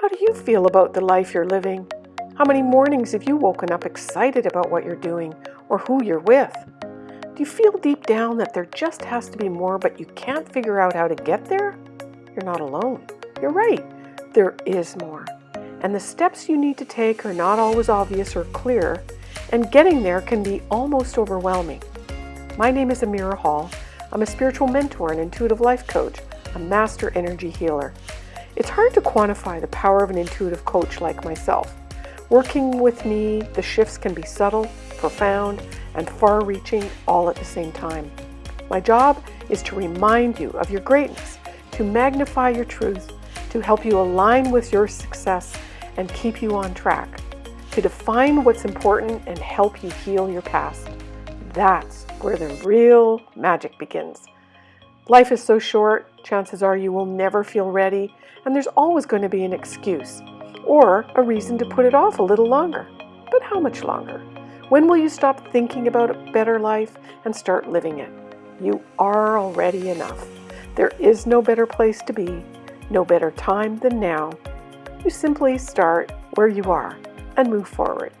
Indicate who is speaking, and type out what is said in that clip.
Speaker 1: How do you feel about the life you're living? How many mornings have you woken up excited about what you're doing or who you're with? Do you feel deep down that there just has to be more, but you can't figure out how to get there? You're not alone. You're right. There is more. And the steps you need to take are not always obvious or clear, and getting there can be almost overwhelming. My name is Amira Hall. I'm a spiritual mentor and intuitive life coach, a master energy healer. It's hard to quantify the power of an intuitive coach like myself. Working with me, the shifts can be subtle, profound, and far reaching all at the same time. My job is to remind you of your greatness, to magnify your truth, to help you align with your success and keep you on track, to define what's important and help you heal your past. That's where the real magic begins. Life is so short, chances are you will never feel ready, and there's always going to be an excuse or a reason to put it off a little longer. But how much longer? When will you stop thinking about a better life and start living it? You are already enough. There is no better place to be, no better time than now. You simply start where you are and move forward.